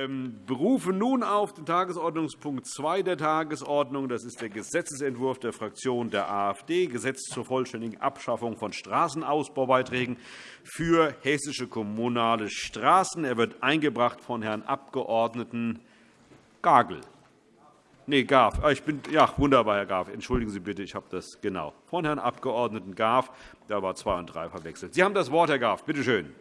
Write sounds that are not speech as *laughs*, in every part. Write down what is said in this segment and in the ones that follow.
ähm, berufe nun auf den Tagesordnungspunkt 2 der Tagesordnung. Das ist der Gesetzentwurf der Fraktion der AfD, Gesetz zur vollständigen Abschaffung von Straßenausbaubeiträgen für hessische kommunale Straßen. Er wird eingebracht von Herrn Abg. Gagel. Nee, Garf. Ah, ich bin, ja, wunderbar, Herr Garf. Entschuldigen Sie bitte, ich habe das genau. Von Herrn Abg. Garf. Da war 2 und 3 verwechselt. Sie haben das Wort, Herr Garf. Bitte schön.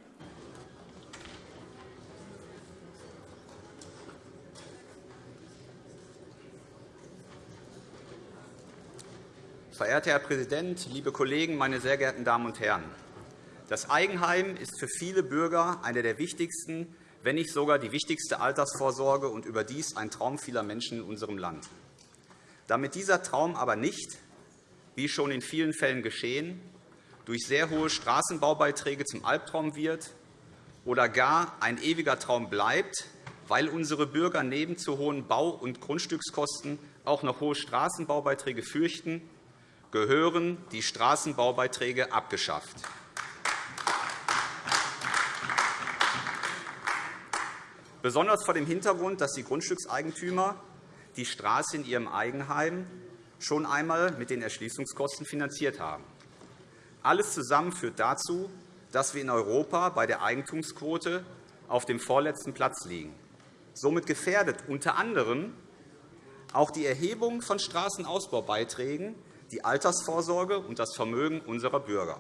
Verehrter Herr Präsident, liebe Kollegen, meine sehr geehrten Damen und Herren! Das Eigenheim ist für viele Bürger eine der wichtigsten, wenn nicht sogar die wichtigste Altersvorsorge und überdies ein Traum vieler Menschen in unserem Land. Damit dieser Traum aber nicht, wie schon in vielen Fällen geschehen, durch sehr hohe Straßenbaubeiträge zum Albtraum wird oder gar ein ewiger Traum bleibt, weil unsere Bürger neben zu hohen Bau- und Grundstückskosten auch noch hohe Straßenbaubeiträge fürchten, gehören die Straßenbaubeiträge abgeschafft. Besonders vor dem Hintergrund, dass die Grundstückseigentümer die Straße in ihrem Eigenheim schon einmal mit den Erschließungskosten finanziert haben. Alles zusammen führt dazu, dass wir in Europa bei der Eigentumsquote auf dem vorletzten Platz liegen. Somit gefährdet unter anderem auch die Erhebung von Straßenausbaubeiträgen die Altersvorsorge und das Vermögen unserer Bürger.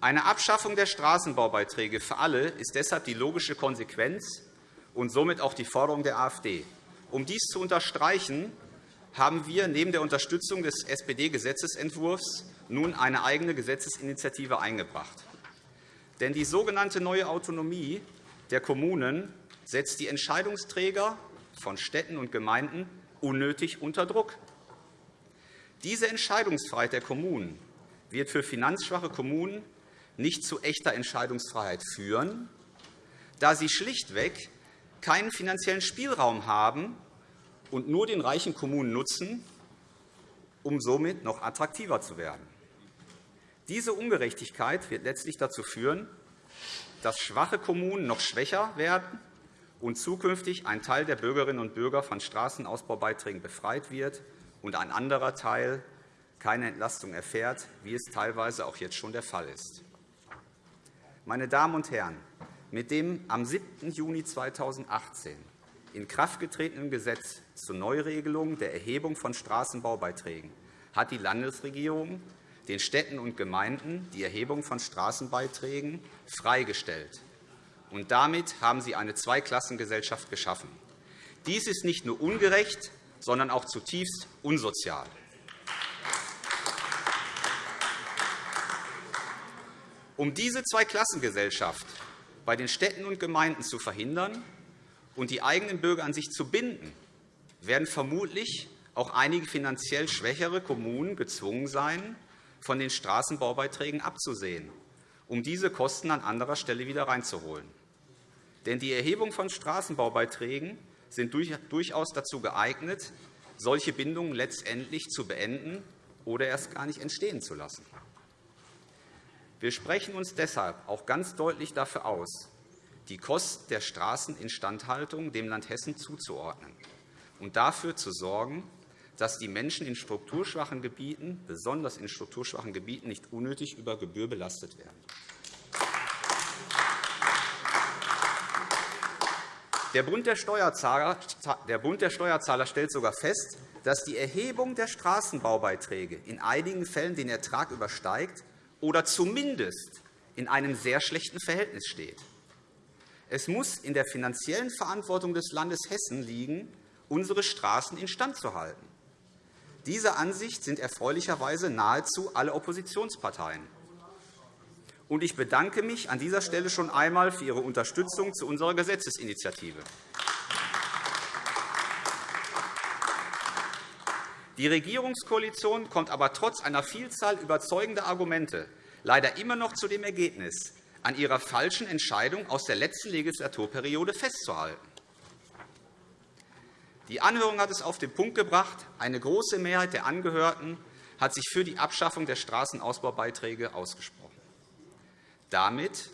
Eine Abschaffung der Straßenbaubeiträge für alle ist deshalb die logische Konsequenz und somit auch die Forderung der AfD. Um dies zu unterstreichen, haben wir neben der Unterstützung des SPD-Gesetzentwurfs nun eine eigene Gesetzesinitiative eingebracht. Denn die sogenannte neue Autonomie der Kommunen setzt die Entscheidungsträger von Städten und Gemeinden unnötig unter Druck. Diese Entscheidungsfreiheit der Kommunen wird für finanzschwache Kommunen nicht zu echter Entscheidungsfreiheit führen, da sie schlichtweg keinen finanziellen Spielraum haben und nur den reichen Kommunen nutzen, um somit noch attraktiver zu werden. Diese Ungerechtigkeit wird letztlich dazu führen, dass schwache Kommunen noch schwächer werden und zukünftig ein Teil der Bürgerinnen und Bürger von Straßenausbaubeiträgen befreit wird und ein anderer Teil keine Entlastung erfährt, wie es teilweise auch jetzt schon der Fall ist. Meine Damen und Herren, mit dem am 7. Juni 2018 in Kraft getretenen Gesetz zur Neuregelung der Erhebung von Straßenbaubeiträgen hat die Landesregierung den Städten und Gemeinden die Erhebung von Straßenbeiträgen freigestellt. Und damit haben Sie eine Zweiklassengesellschaft geschaffen. Dies ist nicht nur ungerecht, sondern auch zutiefst unsozial. Um diese Zweiklassengesellschaft bei den Städten und Gemeinden zu verhindern und die eigenen Bürger an sich zu binden, werden vermutlich auch einige finanziell schwächere Kommunen gezwungen sein, von den Straßenbaubeiträgen abzusehen, um diese Kosten an anderer Stelle wieder reinzuholen. Denn die Erhebung von Straßenbaubeiträgen sind durchaus dazu geeignet, solche Bindungen letztendlich zu beenden oder erst gar nicht entstehen zu lassen. Wir sprechen uns deshalb auch ganz deutlich dafür aus, die Kosten der Straßeninstandhaltung dem Land Hessen zuzuordnen und dafür zu sorgen, dass die Menschen in strukturschwachen Gebieten, besonders in strukturschwachen Gebieten, nicht unnötig über Gebühr belastet werden. Der Bund der Steuerzahler stellt sogar fest, dass die Erhebung der Straßenbaubeiträge in einigen Fällen den Ertrag übersteigt oder zumindest in einem sehr schlechten Verhältnis steht. Es muss in der finanziellen Verantwortung des Landes Hessen liegen, unsere Straßen instand zu halten. Dieser Ansicht sind erfreulicherweise nahezu alle Oppositionsparteien. Ich bedanke mich an dieser Stelle schon einmal für Ihre Unterstützung zu unserer Gesetzesinitiative. Die Regierungskoalition kommt aber trotz einer Vielzahl überzeugender Argumente leider immer noch zu dem Ergebnis, an ihrer falschen Entscheidung aus der letzten Legislaturperiode festzuhalten. Die Anhörung hat es auf den Punkt gebracht. Eine große Mehrheit der Angehörten hat sich für die Abschaffung der Straßenausbaubeiträge ausgesprochen. Damit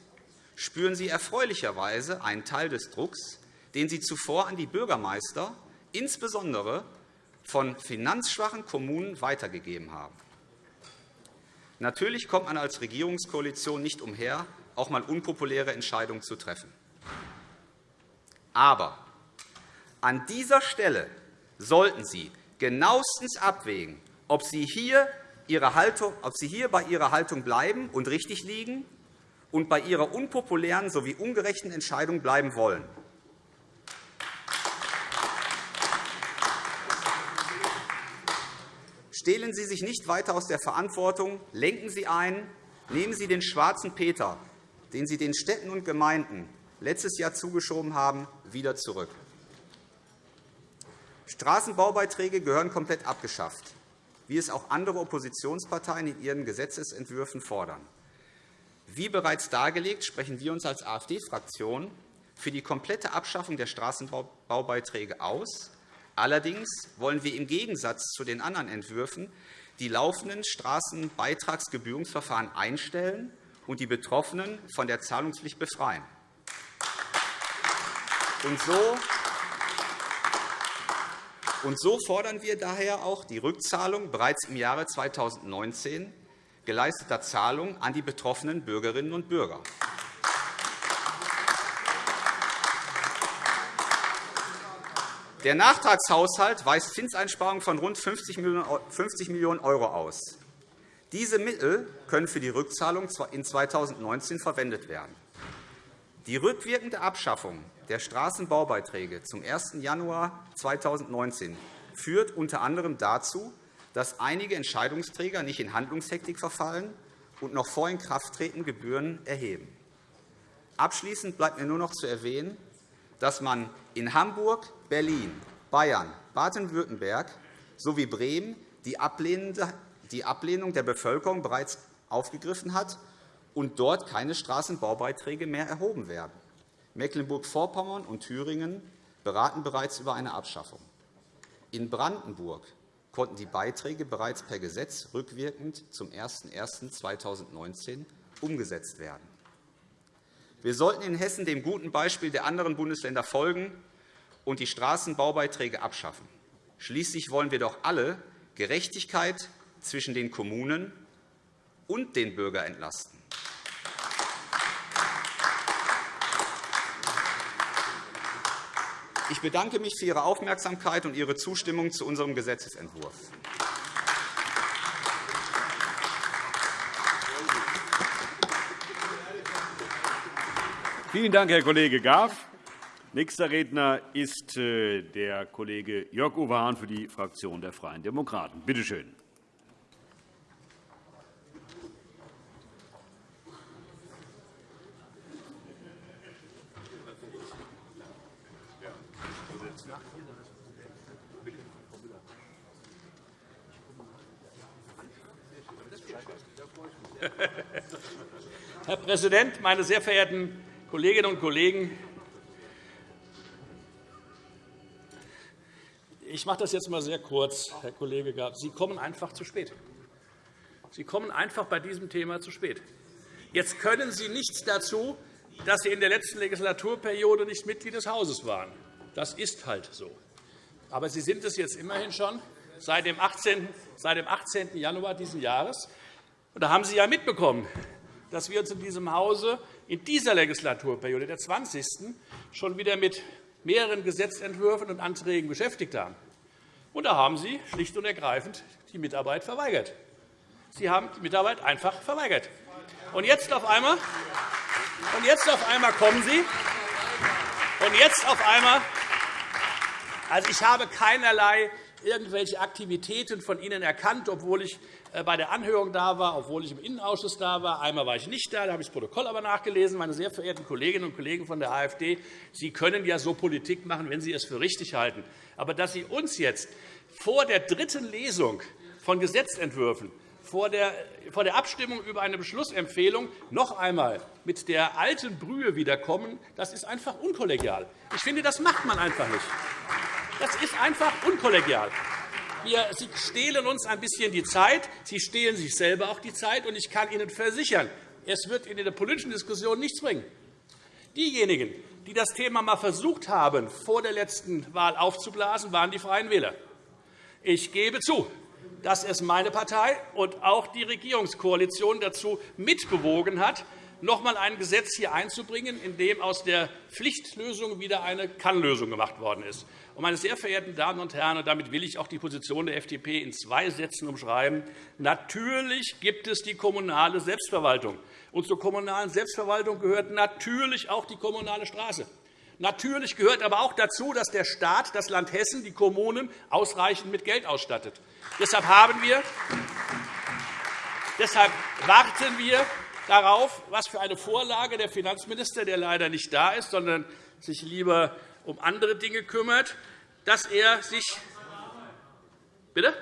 spüren Sie erfreulicherweise einen Teil des Drucks, den Sie zuvor an die Bürgermeister, insbesondere von finanzschwachen Kommunen, weitergegeben haben. Natürlich kommt man als Regierungskoalition nicht umher, auch einmal unpopuläre Entscheidungen zu treffen. Aber an dieser Stelle sollten Sie genauestens abwägen, ob Sie hier, Ihre Haltung, ob Sie hier bei Ihrer Haltung bleiben und richtig liegen und bei Ihrer unpopulären sowie ungerechten Entscheidung bleiben wollen. Stehlen Sie sich nicht weiter aus der Verantwortung, lenken Sie ein, nehmen Sie den schwarzen Peter, den Sie den Städten und Gemeinden letztes Jahr zugeschoben haben, wieder zurück. Straßenbaubeiträge gehören komplett abgeschafft, wie es auch andere Oppositionsparteien in ihren Gesetzentwürfen fordern. Wie bereits dargelegt, sprechen wir uns als AfD-Fraktion für die komplette Abschaffung der Straßenbaubeiträge aus. Allerdings wollen wir im Gegensatz zu den anderen Entwürfen die laufenden Straßenbeitragsgebührungsverfahren einstellen und die Betroffenen von der Zahlungspflicht befreien. Und so so fordern wir daher auch die Rückzahlung bereits im Jahre 2019 geleisteter Zahlungen an die betroffenen Bürgerinnen und Bürger. Der Nachtragshaushalt weist Zinseinsparungen von rund 50 Millionen € aus. Diese Mittel können für die Rückzahlung in 2019 verwendet werden. Die rückwirkende Abschaffung der Straßenbaubeiträge zum 1. Januar 2019 führt unter anderem dazu, dass einige Entscheidungsträger nicht in Handlungshektik verfallen und noch vor Inkrafttreten Gebühren erheben. Abschließend bleibt mir nur noch zu erwähnen, dass man in Hamburg, Berlin, Bayern, Baden-Württemberg sowie Bremen die Ablehnung der Bevölkerung bereits aufgegriffen hat und dort keine Straßenbaubeiträge mehr erhoben werden. Mecklenburg-Vorpommern und Thüringen beraten bereits über eine Abschaffung. In Brandenburg konnten die Beiträge bereits per Gesetz rückwirkend zum 01.01.2019 umgesetzt werden. Wir sollten in Hessen dem guten Beispiel der anderen Bundesländer folgen und die Straßenbaubeiträge abschaffen. Schließlich wollen wir doch alle Gerechtigkeit zwischen den Kommunen und den Bürgern entlasten. Ich bedanke mich für Ihre Aufmerksamkeit und Ihre Zustimmung zu unserem Gesetzentwurf. Vielen Dank, Herr Kollege Graf. Nächster Redner ist äh, der Kollege Jörg Uwe Hahn für die Fraktion der Freien Demokraten. Bitte schön. *laughs* Herr Präsident, meine sehr verehrten Kolleginnen und Kollegen! Ich mache das jetzt einmal sehr kurz, Herr Kollege Graf. Sie kommen einfach zu spät. Sie kommen einfach bei diesem Thema zu spät. Jetzt können Sie nichts dazu, dass Sie in der letzten Legislaturperiode nicht Mitglied des Hauses waren. Das ist halt so. Aber Sie sind es jetzt immerhin schon seit dem 18. Januar dieses Jahres. Da haben Sie ja mitbekommen, dass wir uns in diesem Hause in dieser Legislaturperiode, der 20. schon wieder mit mehreren Gesetzentwürfen und Anträgen beschäftigt haben. Und da haben Sie schlicht und ergreifend die Mitarbeit verweigert. Sie haben die Mitarbeit einfach verweigert. Und jetzt auf einmal, und jetzt auf einmal kommen Sie. Und jetzt auf einmal, also ich habe keinerlei irgendwelche Aktivitäten von Ihnen erkannt, obwohl ich bei der Anhörung da war, obwohl ich im Innenausschuss da war. Einmal war ich nicht da, da habe ich das Protokoll aber nachgelesen. Meine sehr verehrten Kolleginnen und Kollegen von der AfD, Sie können ja so Politik machen, wenn Sie es für richtig halten. Aber dass Sie uns jetzt vor der dritten Lesung von Gesetzentwürfen vor der, Abstimmung über eine Beschlussempfehlung noch einmal mit der alten Brühe wiederkommen, das ist einfach unkollegial. Ich finde, das macht man einfach nicht. Das ist einfach unkollegial. Sie stehlen uns ein bisschen die Zeit. Sie stehlen sich selber auch die Zeit. Und ich kann Ihnen versichern, Es wird in der politischen Diskussion nichts bringen. Diejenigen, die das Thema einmal versucht haben, vor der letzten Wahl aufzublasen, waren die Freien Wähler. Ich gebe zu, dass es meine Partei und auch die Regierungskoalition dazu mitbewogen hat, noch einmal ein Gesetz hier einzubringen, in dem aus der Pflichtlösung wieder eine Kannlösung gemacht worden ist. Meine sehr verehrten Damen und Herren, damit will ich auch die Position der FDP in zwei Sätzen umschreiben. Natürlich gibt es die kommunale Selbstverwaltung. Und zur kommunalen Selbstverwaltung gehört natürlich auch die kommunale Straße. Natürlich gehört aber auch dazu, dass der Staat, das Land Hessen, die Kommunen ausreichend mit Geld ausstattet. Deshalb, haben wir, deshalb warten wir darauf, was für eine Vorlage der Finanzminister, der leider nicht da ist, sondern sich lieber um andere Dinge kümmert, dass er sich Bitte?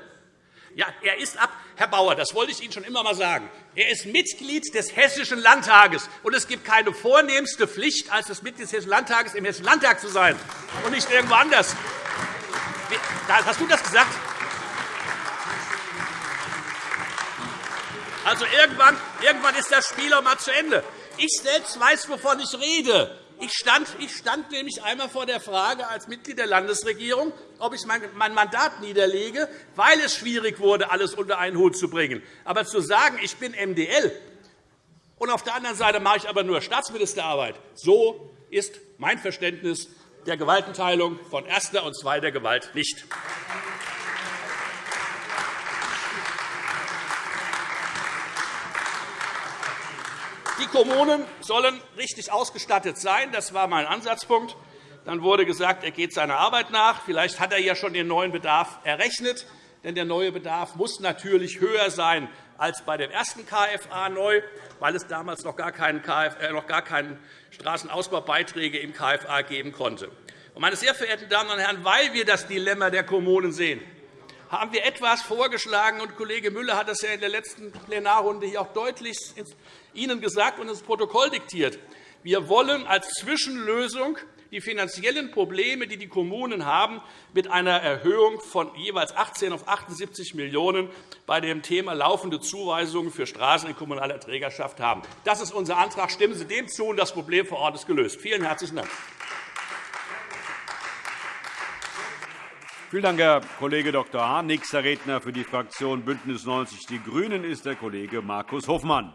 Ja, er ist ab, Herr Bauer, das wollte ich Ihnen schon immer einmal sagen. Er ist Mitglied des Hessischen Landtages, und es gibt keine vornehmste Pflicht, als das Mitglied des Hessischen Landtages im Hessischen Landtag zu sein und nicht irgendwo anders. Hast du das gesagt? Also irgendwann, irgendwann ist das Spiel auch einmal zu Ende. Ich selbst weiß, wovon ich rede. Ich stand, ich stand nämlich einmal vor der Frage als Mitglied der Landesregierung, ob ich mein Mandat niederlege, weil es schwierig wurde, alles unter einen Hut zu bringen. Aber zu sagen, ich bin MDL und auf der anderen Seite mache ich aber nur Staatsministerarbeit, so ist mein Verständnis der Gewaltenteilung von erster und zweiter Gewalt nicht. Die Kommunen sollen richtig ausgestattet sein. Das war mein Ansatzpunkt. Dann wurde gesagt, er geht seiner Arbeit nach. Vielleicht hat er ja schon den neuen Bedarf errechnet. Denn der neue Bedarf muss natürlich höher sein als bei dem ersten KFA neu, weil es damals noch gar keine, KFA, noch gar keine Straßenausbaubeiträge im KFA geben konnte. Meine sehr verehrten Damen und Herren, weil wir das Dilemma der Kommunen sehen, haben wir etwas vorgeschlagen, und Kollege Müller hat das ja in der letzten Plenarrunde hier auch deutlich Ihnen gesagt und ins Protokoll diktiert. Wir wollen als Zwischenlösung die finanziellen Probleme, die die Kommunen haben, mit einer Erhöhung von jeweils 18 auf 78 Millionen € bei dem Thema laufende Zuweisungen für Straßen in kommunaler Trägerschaft haben. Das ist unser Antrag. Stimmen Sie dem zu, und das Problem vor Ort ist gelöst. Vielen herzlichen Dank. Vielen Dank, Herr Kollege Dr. Hahn. Nächster Redner für die Fraktion BÜNDNIS 90 die GRÜNEN ist der Kollege Markus Hofmann.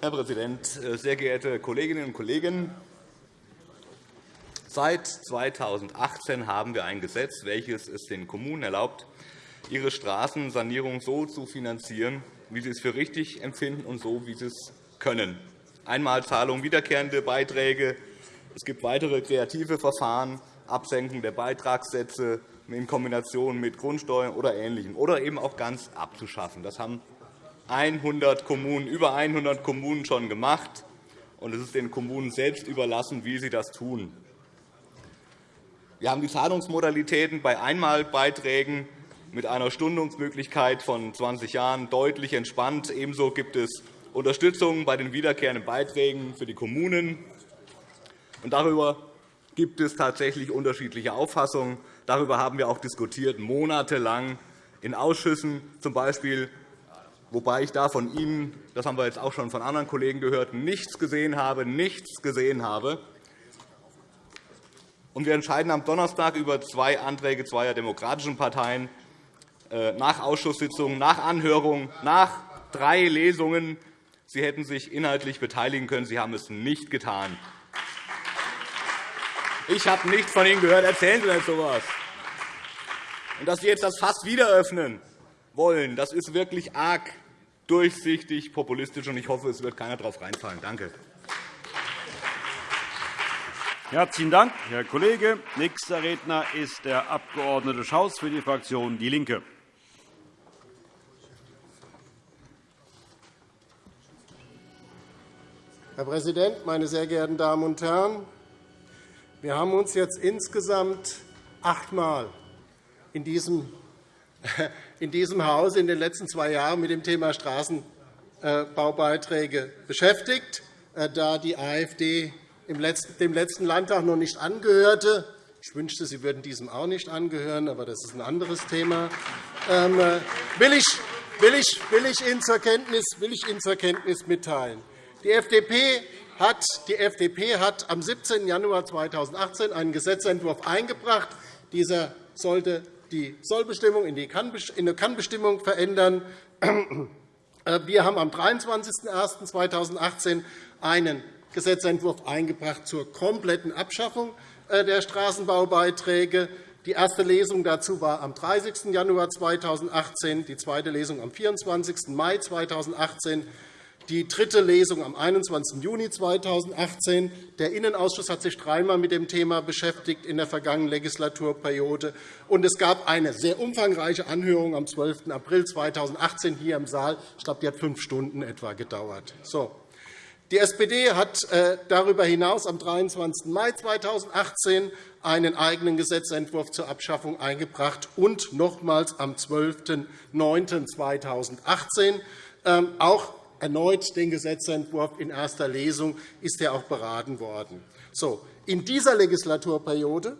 Herr Präsident, sehr geehrte Kolleginnen und Kollegen! Seit 2018 haben wir ein Gesetz, welches es den Kommunen erlaubt, ihre Straßensanierung so zu finanzieren, wie sie es für richtig empfinden und so, wie sie es können. Einmalzahlung, wiederkehrende Beiträge. Es gibt weitere kreative Verfahren, Absenkung der Beitragssätze in Kombination mit Grundsteuern oder Ähnlichem, oder eben auch ganz abzuschaffen. Das haben 100 Kommunen, über 100 Kommunen schon gemacht. und Es ist den Kommunen selbst überlassen, wie sie das tun. Wir haben die Zahlungsmodalitäten bei Einmalbeiträgen mit einer Stundungsmöglichkeit von 20 Jahren deutlich entspannt. Ebenso gibt es Unterstützung bei den wiederkehrenden Beiträgen für die Kommunen. darüber gibt es tatsächlich unterschiedliche Auffassungen. Darüber haben wir auch diskutiert, monatelang in Ausschüssen, z. B wobei ich da von Ihnen, das haben wir jetzt auch schon von anderen Kollegen gehört, nichts gesehen habe, nichts gesehen habe. Und wir entscheiden am Donnerstag über zwei Anträge zweier demokratischen Parteien äh, nach Ausschusssitzungen, nach Anhörungen, nach drei Lesungen. Sie hätten sich inhaltlich beteiligen können. Sie haben es nicht getan. Ich habe nichts von Ihnen gehört. Erzählen Sie nicht so etwas. Und dass Sie jetzt das Fass wieder öffnen wollen, das ist wirklich arg durchsichtig, populistisch, und ich hoffe, es wird keiner darauf reinfallen. Danke. Herzlichen Dank, Herr Kollege. Nächster Redner ist der Abg. Schaus für die Fraktion DIE LINKE. Herr Präsident, meine sehr geehrten Damen und Herren! Wir haben uns jetzt insgesamt achtmal in diesem in diesem Hause in den letzten zwei Jahren mit dem Thema Straßenbaubeiträge beschäftigt, da die AfD dem letzten Landtag noch nicht angehörte. Ich wünschte, Sie würden diesem auch nicht angehören, aber das ist ein anderes Thema. Ähm, will ich, will ich, will ich Ihnen zur Kenntnis, will ich Ihnen zur Kenntnis mitteilen. Die FDP hat, die FDP hat am 17. Januar 2018 einen Gesetzentwurf eingebracht. Dieser sollte die Sollbestimmung in eine Kannbestimmung verändern. Wir haben am 23.01.2018 einen Gesetzentwurf eingebracht zur kompletten Abschaffung äh, der Straßenbaubeiträge. Die erste Lesung dazu war am 30. Januar 2018, die zweite Lesung am 24. Mai 2018, die dritte Lesung am 21. Juni 2018. Der Innenausschuss hat sich dreimal mit dem Thema beschäftigt in der vergangenen Legislaturperiode. Und es gab eine sehr umfangreiche Anhörung am 12. April 2018 hier im Saal. Ich glaube, die hat fünf Stunden etwa gedauert. So. Die SPD hat äh, darüber hinaus am 23. Mai 2018 einen eigenen Gesetzentwurf zur Abschaffung eingebracht und nochmals am 12.09.2018 ähm, auch erneut den Gesetzentwurf in erster Lesung ist er auch beraten worden. So, in dieser Legislaturperiode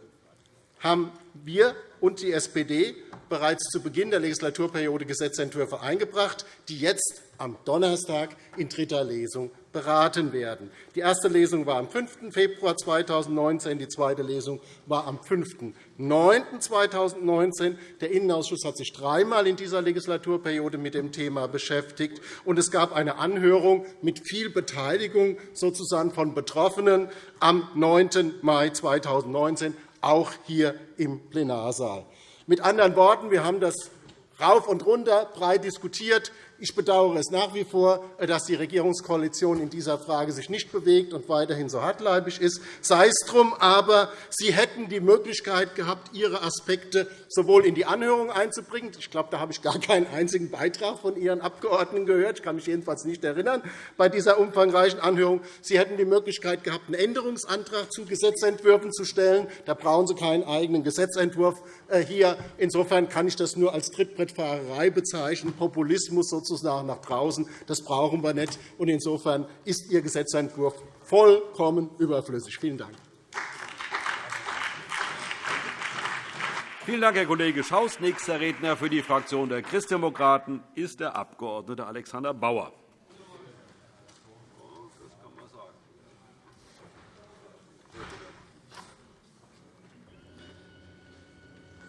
haben wir und die SPD bereits zu Beginn der Legislaturperiode Gesetzentwürfe eingebracht, die jetzt am Donnerstag in dritter Lesung beraten werden. Die erste Lesung war am 5. Februar 2019, die zweite Lesung war am 5.9.2019. Der Innenausschuss hat sich dreimal in dieser Legislaturperiode mit dem Thema beschäftigt, und es gab eine Anhörung mit viel Beteiligung sozusagen von Betroffenen am 9. Mai 2019, auch hier im Plenarsaal. Mit anderen Worten, wir haben das rauf und runter breit diskutiert. Ich bedauere es nach wie vor, dass die Regierungskoalition in dieser Frage sich nicht bewegt und weiterhin so hartleibig ist. Sei es drum, aber Sie hätten die Möglichkeit gehabt, Ihre Aspekte sowohl in die Anhörung einzubringen. Ich glaube, da habe ich gar keinen einzigen Beitrag von Ihren Abgeordneten gehört. Ich kann mich jedenfalls nicht erinnern bei dieser umfangreichen Anhörung. Sie hätten die Möglichkeit gehabt, einen Änderungsantrag zu Gesetzentwürfen zu stellen. Da brauchen Sie keinen eigenen Gesetzentwurf äh, hier. Insofern kann ich das nur als Trittbrettfahrerei bezeichnen, Populismus sozusagen sozusagen nach draußen. Das brauchen wir nicht. Und insofern ist Ihr Gesetzentwurf vollkommen überflüssig. Vielen Dank. Vielen Dank, Herr Kollege Schaus. Nächster Redner für die Fraktion der Christdemokraten ist der Abg. Alexander Bauer.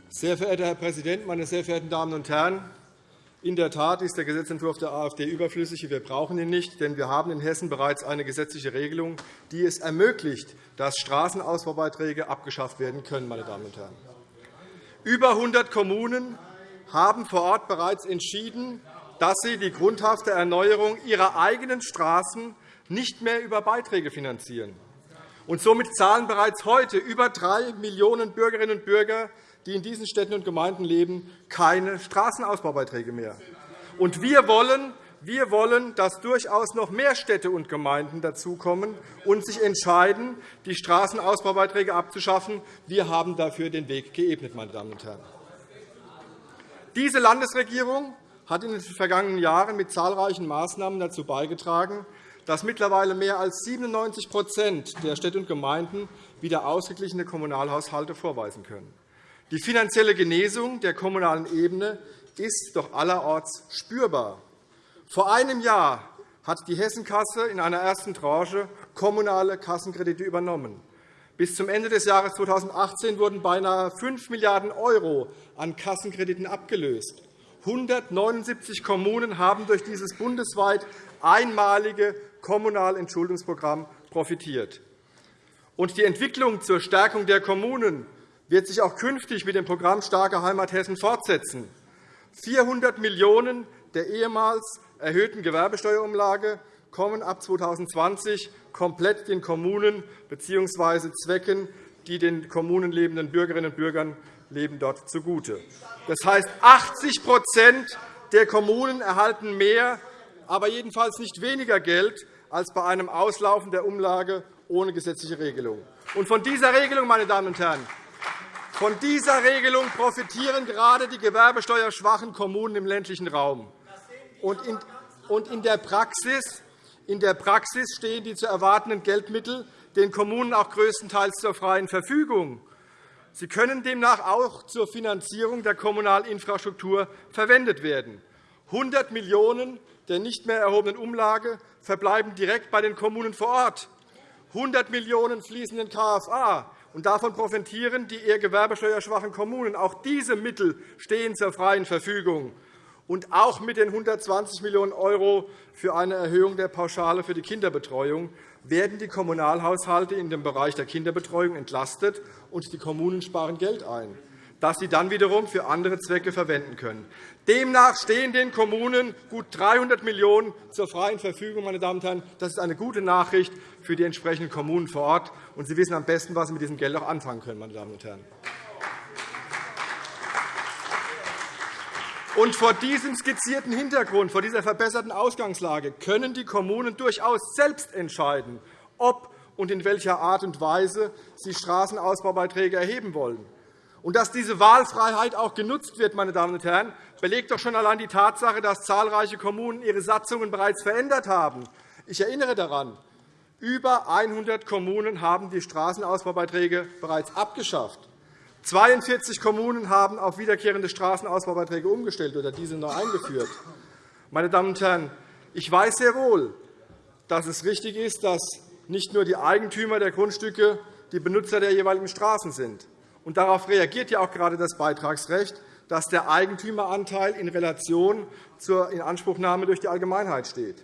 Sehr verehrter Herr Präsident, meine sehr verehrten Damen und Herren! In der Tat ist der Gesetzentwurf der AfD überflüssig. Wir brauchen ihn nicht, denn wir haben in Hessen bereits eine gesetzliche Regelung, die es ermöglicht, dass Straßenausbaubeiträge abgeschafft werden können. Meine Damen und Herren. Über 100 Kommunen haben vor Ort bereits entschieden, dass sie die grundhafte Erneuerung ihrer eigenen Straßen nicht mehr über Beiträge finanzieren. Somit zahlen bereits heute über drei Millionen Bürgerinnen und Bürger die in diesen Städten und Gemeinden leben, keine Straßenausbaubeiträge mehr. Und wir wollen, wir wollen, dass durchaus noch mehr Städte und Gemeinden dazukommen und sich entscheiden, die Straßenausbaubeiträge abzuschaffen. Wir haben dafür den Weg geebnet. Meine Damen und Herren. Diese Landesregierung hat in den vergangenen Jahren mit zahlreichen Maßnahmen dazu beigetragen, dass mittlerweile mehr als 97% der Städte und Gemeinden wieder ausgeglichene Kommunalhaushalte vorweisen können. Die finanzielle Genesung der kommunalen Ebene ist doch allerorts spürbar. Vor einem Jahr hat die Hessenkasse in einer ersten Tranche kommunale Kassenkredite übernommen. Bis zum Ende des Jahres 2018 wurden beinahe 5 Milliarden € an Kassenkrediten abgelöst. 179 Kommunen haben durch dieses bundesweit einmalige kommunale Entschuldungsprogramm profitiert. Die Entwicklung zur Stärkung der Kommunen wird sich auch künftig mit dem Programm Starke Heimat Hessen fortsetzen. 400 Millionen € der ehemals erhöhten Gewerbesteuerumlage kommen ab 2020 komplett den Kommunen bzw. Zwecken, die den Kommunen lebenden Bürgerinnen und Bürgern leben dort zugute. Das heißt, 80% der Kommunen erhalten mehr, aber jedenfalls nicht weniger Geld als bei einem Auslaufen der Umlage ohne gesetzliche Regelung. von dieser Regelung, meine Damen und Herren, Von dieser Regelung profitieren gerade die gewerbesteuerschwachen Kommunen im ländlichen Raum. Und in der Praxis in der Praxis stehen die zu erwartenden Geldmittel den Kommunen auch größtenteils zur freien Verfügung. Sie können demnach auch zur Finanzierung der kommunalen Infrastruktur verwendet werden. 100 Millionen € der nicht mehr erhobenen Umlage verbleiben direkt bei den Kommunen vor Ort. 100 Millionen € fließen in den KFA, und davon profitieren die eher gewerbesteuerschwachen Kommunen. Auch diese Mittel stehen zur freien Verfügung. Und auch mit den 120 Millionen € für eine Erhöhung der Pauschale für die Kinderbetreuung werden die Kommunalhaushalte in dem Bereich der Kinderbetreuung entlastet, und die Kommunen sparen Geld ein, das sie dann wiederum für andere Zwecke verwenden können. Demnach stehen den Kommunen gut 300 Millionen € zur freien Verfügung. Meine Damen und Herren. Das ist eine gute Nachricht für die entsprechenden Kommunen vor Ort. Und Sie wissen am besten, was Sie mit diesem Geld auch anfangen können. Meine Damen und Herren. Und vor diesem skizzierten Hintergrund, vor dieser verbesserten Ausgangslage, können die Kommunen durchaus selbst entscheiden, ob und in welcher Art und Weise sie Straßenausbaubeiträge erheben wollen. Und dass diese Wahlfreiheit auch genutzt wird, meine Damen und Herren, belegt doch schon allein die Tatsache, dass zahlreiche Kommunen ihre Satzungen bereits verändert haben. Ich erinnere daran, über 100 Kommunen haben die Straßenausbaubeiträge bereits abgeschafft. 42 Kommunen haben auf wiederkehrende Straßenausbaubeiträge umgestellt oder diese neu eingeführt. Meine Damen und Herren, ich weiß sehr wohl, dass es richtig ist, dass nicht nur die Eigentümer der Grundstücke die Benutzer der jeweiligen Straßen sind. Und darauf reagiert ja auch gerade das Beitragsrecht, dass der Eigentümeranteil in Relation zur Inanspruchnahme durch die Allgemeinheit steht.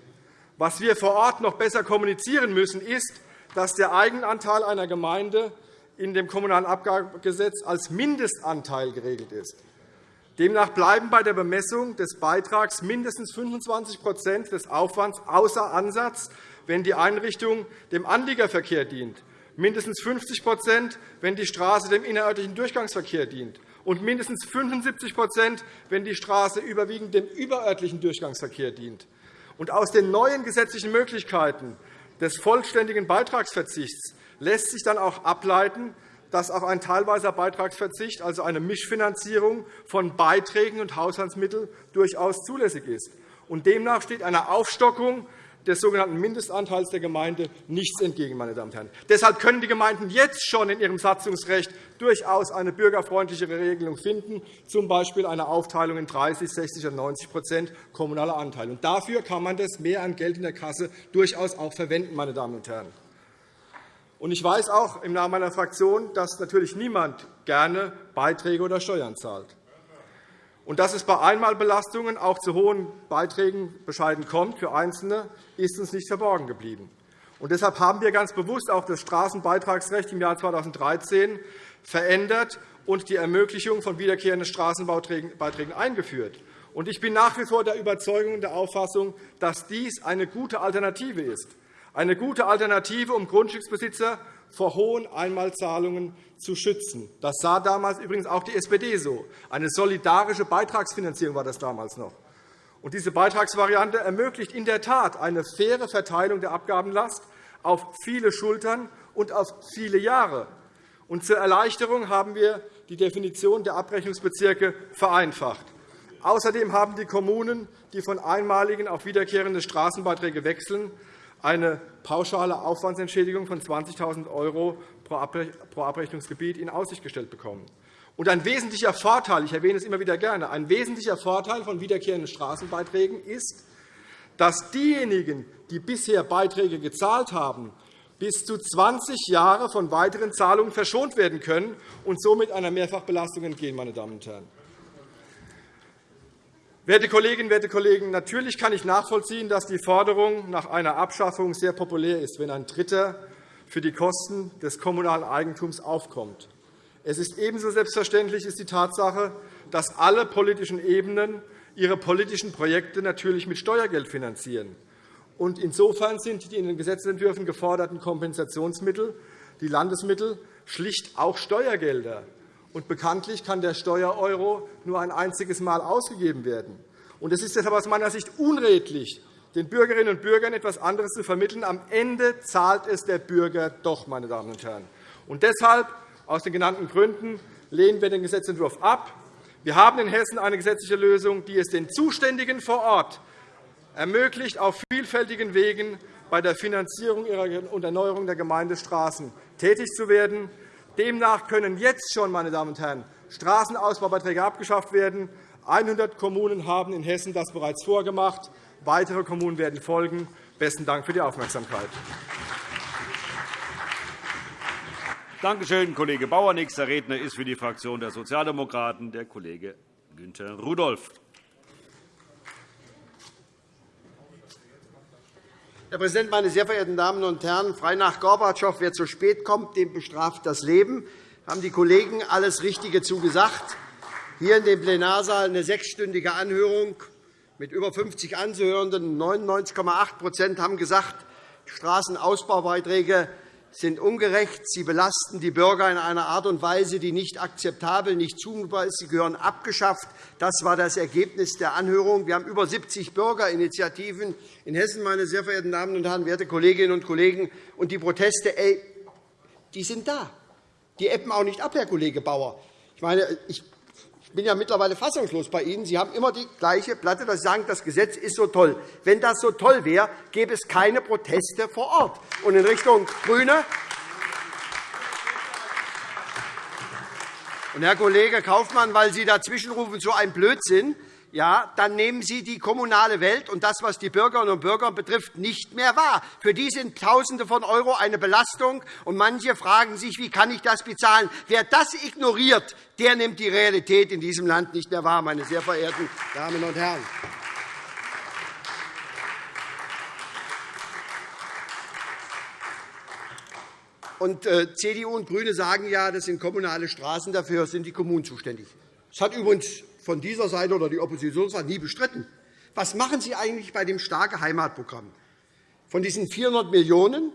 Was wir vor Ort noch besser kommunizieren müssen, ist, dass der Eigenanteil einer Gemeinde in dem Kommunalen Abgabegesetz als Mindestanteil geregelt ist. Demnach bleiben bei der Bemessung des Beitrags mindestens 25% des Aufwands außer Ansatz, wenn die Einrichtung dem Anliegerverkehr dient, mindestens 50% wenn die Straße dem innerörtlichen Durchgangsverkehr dient, und mindestens 75% wenn die Straße überwiegend dem überörtlichen Durchgangsverkehr dient. Aus den neuen gesetzlichen Möglichkeiten des vollständigen Beitragsverzichts lässt sich dann auch ableiten, dass auch ein teilweiser Beitragsverzicht, also eine Mischfinanzierung von Beiträgen und Haushaltsmitteln, durchaus zulässig ist. demnach steht einer Aufstockung des sogenannten Mindestanteils der Gemeinde nichts entgegen. Meine Damen und Herren. Deshalb können die Gemeinden jetzt schon in ihrem Satzungsrecht durchaus eine bürgerfreundlichere Regelung finden, z. B. eine Aufteilung in 30, 60 oder 90% kommunaler Anteil. dafür kann man das mehr an Geld in der Kasse durchaus auch verwenden. Meine Damen und Herren. Ich weiß auch im Namen meiner Fraktion, dass natürlich niemand gerne Beiträge oder Steuern zahlt. Und dass es bei Einmalbelastungen auch zu hohen Beiträgen bescheiden kommt für Einzelne, ist uns nicht verborgen geblieben. Und deshalb haben wir ganz bewusst auch das Straßenbeitragsrecht im Jahr 2013 verändert und die Ermöglichung von wiederkehrenden Straßenbeiträgen eingeführt. Ich bin nach wie vor der Überzeugung und der Auffassung, dass dies eine gute Alternative ist eine gute Alternative, um Grundstücksbesitzer vor hohen Einmalzahlungen zu schützen. Das sah damals übrigens auch die SPD so. Eine solidarische Beitragsfinanzierung war das damals noch. Und diese Beitragsvariante ermöglicht in der Tat eine faire Verteilung der Abgabenlast auf viele Schultern und auf viele Jahre. Und zur Erleichterung haben wir die Definition der Abrechnungsbezirke vereinfacht. Außerdem haben die Kommunen, die von einmaligen auf wiederkehrende Straßenbeiträge wechseln, eine pauschale Aufwandsentschädigung von 20.000 € pro Abrechnungsgebiet in Aussicht gestellt bekommen. Und ein wesentlicher Vorteil, ich erwähne es immer wieder gerne, ein wesentlicher Vorteil von wiederkehrenden Straßenbeiträgen ist, dass diejenigen, die bisher Beiträge gezahlt haben, bis zu 20 Jahre von weiteren Zahlungen verschont werden können und somit einer Mehrfachbelastung entgehen. Meine Damen und Herren. Werte Kolleginnen, werte Kollegen, natürlich kann ich nachvollziehen, dass die Forderung nach einer Abschaffung sehr populär ist, wenn ein Dritter für die Kosten des kommunalen Eigentums aufkommt. Es ist ebenso selbstverständlich ist die Tatsache, dass alle politischen Ebenen ihre politischen Projekte natürlich mit Steuergeld finanzieren. Insofern sind die in den Gesetzentwürfen geforderten Kompensationsmittel, die Landesmittel, schlicht auch Steuergelder. Und bekanntlich kann der Steuereuro nur ein einziges Mal ausgegeben werden. Und es ist deshalb aus meiner Sicht unredlich, den Bürgerinnen und Bürgern etwas anderes zu vermitteln. Am Ende zahlt es der Bürger doch, meine Damen und Herren. Und deshalb, aus den genannten Gründen, lehnen wir den Gesetzentwurf ab. Wir haben in Hessen eine gesetzliche Lösung, die es den Zuständigen vor Ort ermöglicht, auf vielfältigen Wegen bei der Finanzierung und Erneuerung der Gemeindestraßen tätig zu werden. Demnach können jetzt schon, meine Damen und Herren, Straßenausbaubeiträge abgeschafft werden. 100 Kommunen haben in Hessen das bereits vorgemacht. Weitere Kommunen werden folgen. – Besten Dank für die Aufmerksamkeit. Danke schön, Kollege Bauer. Nächster Redner ist für die Fraktion der Sozialdemokraten der Kollege Günther Rudolph. Herr Präsident, meine sehr verehrten Damen und Herren! Frei nach Gorbatschow, wer zu spät kommt, dem bestraft das Leben. Haben die Kollegen alles Richtige zugesagt? Hier in dem Plenarsaal eine sechsstündige Anhörung mit über 50 Anzuhörenden. 99,8% haben gesagt, Straßenausbaubeiträge sind ungerecht. Sie belasten die Bürger in einer Art und Weise, die nicht akzeptabel, nicht zumutbar ist. Sie gehören abgeschafft. Das war das Ergebnis der Anhörung. Wir haben über 70 Bürgerinitiativen in Hessen, meine sehr verehrten Damen und Herren, werte Kolleginnen und Kollegen. Und die Proteste, ey, die sind da. Die ebben auch nicht ab, Herr Kollege Bauer. Ich meine, ich ich bin ja mittlerweile fassungslos bei Ihnen. Sie haben immer die gleiche Platte, dass Sie sagen, das Gesetz ist so toll. Wenn das so toll wäre, gäbe es keine Proteste vor Ort. Und in Richtung GRÜNE und Herr Kollege Kaufmann, weil Sie dazwischenrufen, so ein Blödsinn, ja, dann nehmen Sie die kommunale Welt und das, was die Bürgerinnen und Bürger betrifft, nicht mehr wahr. Für die sind Tausende von Euro eine Belastung, und manche fragen sich, wie kann ich das bezahlen? Wer das ignoriert, der nimmt die Realität in diesem Land nicht mehr wahr, meine sehr verehrten Damen und Herren. Und äh, CDU und GRÜNE sagen ja, das sind kommunale Straßen, dafür sind die Kommunen zuständig. Das hat übrigens von dieser Seite oder die Oppositionsseite nie bestritten. Was machen Sie eigentlich bei dem starke Heimatprogramm? Von diesen 400 Millionen €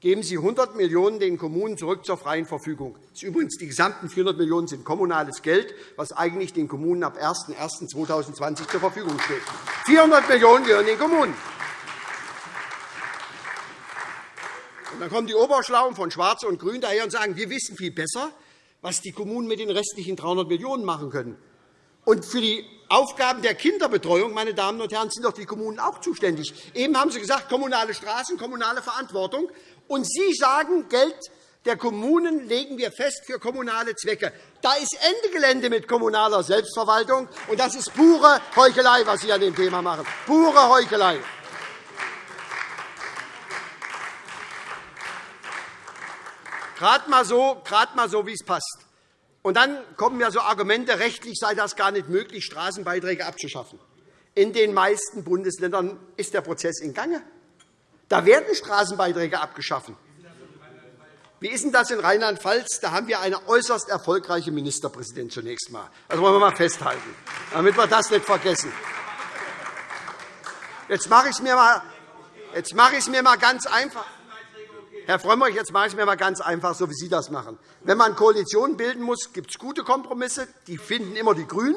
geben Sie 100 Millionen € den Kommunen zurück zur freien Verfügung. Das übrigens, die gesamten 400 Millionen € sind kommunales Geld, was eigentlich den Kommunen ab 01.01.2020 zur Verfügung steht. 400 Millionen € gehören den Kommunen. Und dann kommen die Oberschlauen von Schwarz und Grün daher und sagen, wir wissen viel besser, was die Kommunen mit den restlichen 300 Millionen € machen können. Und für die Aufgaben der Kinderbetreuung, meine Damen und Herren, sind doch die Kommunen auch zuständig. Eben haben Sie gesagt, kommunale Straßen, kommunale Verantwortung. Und Sie sagen, Geld der Kommunen legen wir fest für kommunale Zwecke. Da ist Ende Gelände mit kommunaler Selbstverwaltung. Und das ist pure Heuchelei, was Sie an dem Thema machen. Pure Heuchelei. Gerade mal so, gerade mal so wie es passt. Und dann kommen ja so Argumente, rechtlich sei das gar nicht möglich, Straßenbeiträge abzuschaffen. In den meisten Bundesländern ist der Prozess in Gange. Da werden Straßenbeiträge abgeschafft. Wie ist denn das in Rheinland-Pfalz? Da haben wir eine äußerst erfolgreiche Ministerpräsidentin zunächst einmal. Das wollen wir mal festhalten, damit wir das nicht vergessen. Jetzt mache ich es mir, mal, jetzt mache ich es mir mal ganz einfach. Herr Frömmrich, jetzt mache ich es mir mal ganz einfach, so wie Sie das machen. Wenn man Koalitionen bilden muss, gibt es gute Kompromisse. Die finden immer die GRÜNEN.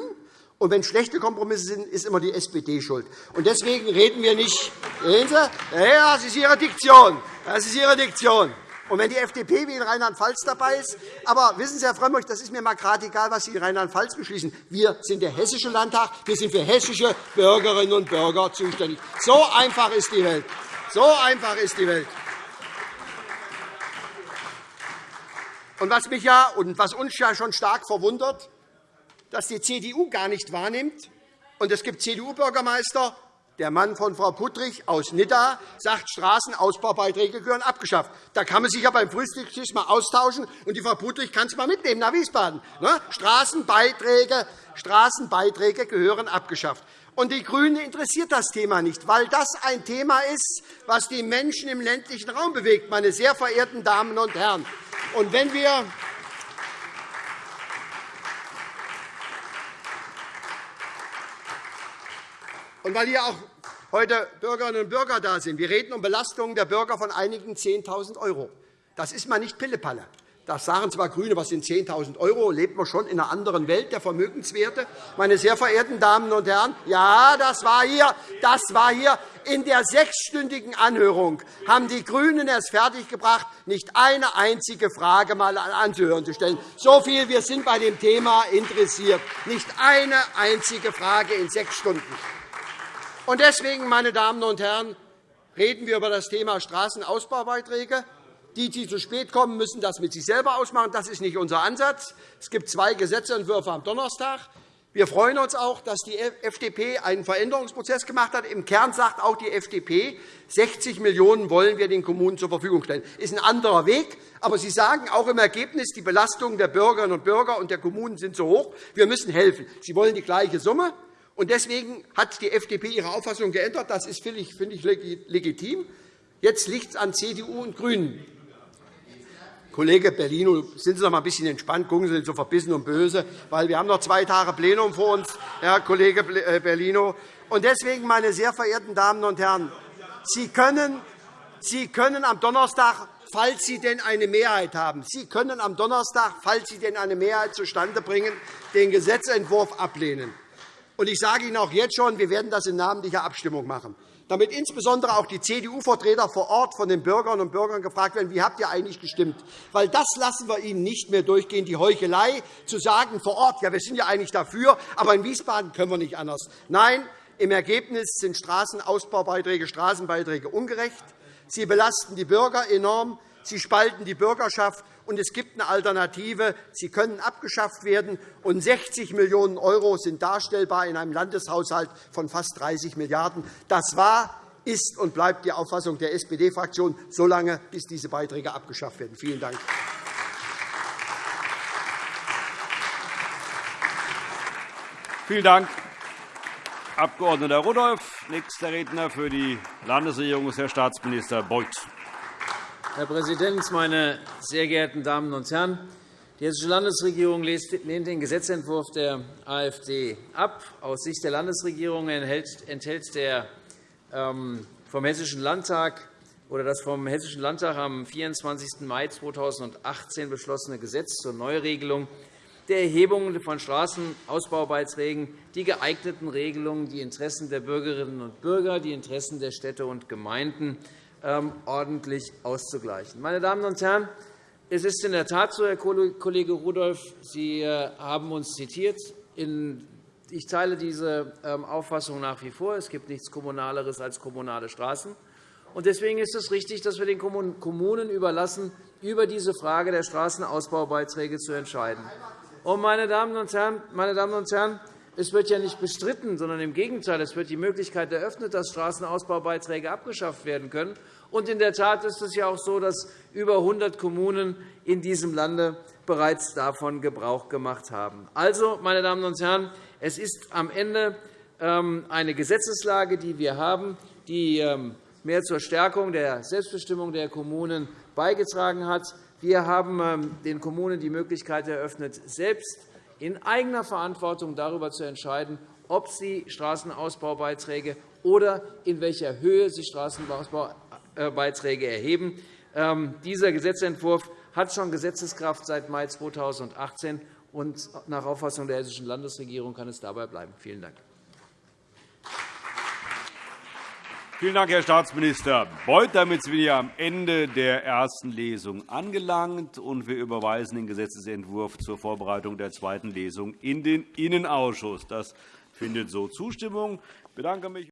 Und wenn schlechte Kompromisse sind, ist immer die SPD schuld. Und deswegen reden wir nicht. Sehen Sie? Ja, das ist Ihre Diktion. Das ist Ihre Diktion. Und wenn die FDP wie in Rheinland-Pfalz dabei ist, aber wissen Sie, Herr Frömmrich, das ist mir mal gerade egal, was Sie in Rheinland-Pfalz beschließen. Wir sind der Hessische Landtag. Wir sind für hessische Bürgerinnen und Bürger zuständig. So einfach ist die Welt. So einfach ist die Welt. Und was mich ja und was uns ja schon stark verwundert, dass die CDU gar nicht wahrnimmt. Und es gibt CDU-Bürgermeister, der Mann von Frau Puttrich aus Nidda sagt, Straßenausbaubeiträge gehören abgeschafft. Da kann man sich ja beim Frühstückstisch mal austauschen, und die Frau Puttrich kann es mal mitnehmen nach Wiesbaden. Ne? Straßenbeiträge, Straßenbeiträge gehören abgeschafft. Und die GRÜNEN interessiert das Thema nicht, weil das ein Thema ist, das die Menschen im ländlichen Raum bewegt, meine sehr verehrten Damen und Herren. Und wenn wir und weil hier auch heute Bürgerinnen und Bürger da sind, wir reden um Belastungen der Bürger von einigen 10.000 €. Das ist mal nicht Pillepalle. Das sagen zwar GRÜNE, was sind 10.000 €, lebt man schon in einer anderen Welt der Vermögenswerte. Meine sehr verehrten Damen und Herren, ja, das war hier, das war hier in der sechsstündigen Anhörung haben die GRÜNEN es fertiggebracht, nicht eine einzige Frage mal anzuhören zu stellen. So viel, wir sind bei dem Thema interessiert. Nicht eine einzige Frage in sechs Stunden. Deswegen, meine Damen und Herren, reden wir über das Thema Straßenausbaubeiträge. Die, die zu spät kommen, müssen das mit sich selber ausmachen. Das ist nicht unser Ansatz. Es gibt zwei Gesetzentwürfe am Donnerstag. Wir freuen uns auch, dass die FDP einen Veränderungsprozess gemacht hat. Im Kern sagt auch die FDP, 60 Millionen € wollen wir den Kommunen zur Verfügung stellen. Das ist ein anderer Weg. Aber Sie sagen auch im Ergebnis, die Belastungen der Bürgerinnen und Bürger und der Kommunen sind so hoch, wir müssen helfen. Sie wollen die gleiche Summe. Deswegen hat die FDP ihre Auffassung geändert. Das ist, finde ich, legitim. Jetzt liegt es an CDU und GRÜNEN. Kollege Bellino, sind Sie doch mal ein bisschen entspannt, gucken Sie nicht so verbissen und böse, weil wir haben noch zwei Tage Plenum vor uns, Herr Kollege äh, Bellino. Und deswegen, meine sehr verehrten Damen und Herren, Sie können, Sie können am Donnerstag falls Sie denn eine Mehrheit haben. Sie können am Donnerstag, falls Sie denn eine Mehrheit zustande bringen, den Gesetzentwurf ablehnen. Ich sage Ihnen auch jetzt schon, wir werden das in namentlicher Abstimmung machen damit insbesondere auch die CDU-Vertreter vor Ort von den Bürgerinnen und Bürgern gefragt werden, wie habt ihr eigentlich gestimmt? Weil das lassen wir Ihnen nicht mehr durchgehen, die Heuchelei, zu sagen vor Ort, ja, wir sind ja eigentlich dafür, aber in Wiesbaden können wir nicht anders. Nein, im Ergebnis sind Straßenausbaubeiträge, Straßenbeiträge ungerecht. Sie belasten die Bürger enorm. Sie spalten die Bürgerschaft und es gibt eine Alternative. Sie können abgeschafft werden, und 60 Millionen € sind darstellbar in einem Landeshaushalt von fast 30 Milliarden €. Das war, ist und bleibt die Auffassung der SPD-Fraktion, solange bis diese Beiträge abgeschafft werden. Vielen Dank. Vielen Dank, Abg. Rudolph. Nächster Redner für die Landesregierung ist Herr Staatsminister Beuth. Herr Präsident, meine sehr geehrten Damen und Herren! Die Hessische Landesregierung lehnt den Gesetzentwurf der AfD ab. Aus Sicht der Landesregierung enthält der ähm, vom Hessischen Landtag oder das vom Hessischen Landtag am 24. Mai 2018 beschlossene Gesetz zur Neuregelung der Erhebung von Straßenausbaubeiträgen die geeigneten Regelungen, die Interessen der Bürgerinnen und Bürger, die Interessen der Städte und Gemeinden ordentlich auszugleichen. Meine Damen und Herren, es ist in der Tat so, Herr Kollege Rudolph, Sie äh, haben uns zitiert. Ich teile diese ähm, Auffassung nach wie vor. Es gibt nichts Kommunaleres als kommunale Straßen. Deswegen ist es richtig, dass wir den Kommunen überlassen, über diese Frage der Straßenausbaubeiträge zu entscheiden. meine Damen und Herren, meine Damen und Herren es wird ja nicht bestritten, sondern im Gegenteil. Es wird die Möglichkeit eröffnet, dass Straßenausbaubeiträge abgeschafft werden können. Und in der Tat ist es ja auch so, dass über 100 Kommunen in diesem Lande bereits davon Gebrauch gemacht haben. Also, meine Damen und Herren, es ist am Ende ähm, eine Gesetzeslage, die wir haben, die ähm, mehr zur Stärkung der Selbstbestimmung der Kommunen beigetragen hat. Wir haben ähm, den Kommunen die Möglichkeit eröffnet, selbst in eigener Verantwortung darüber zu entscheiden, ob sie Straßenausbaubeiträge oder in welcher Höhe sie Straßenausbaubeiträge erheben. Ähm, dieser Gesetzentwurf hat schon Gesetzeskraft seit Mai 2018, und nach Auffassung der Hessischen Landesregierung kann es dabei bleiben. Vielen Dank. Vielen Dank, Herr Staatsminister Beuth. Damit sind wir am Ende der ersten Lesung angelangt, und wir überweisen den Gesetzentwurf zur Vorbereitung der zweiten Lesung in den Innenausschuss. Das findet so Zustimmung. Ich bedanke mich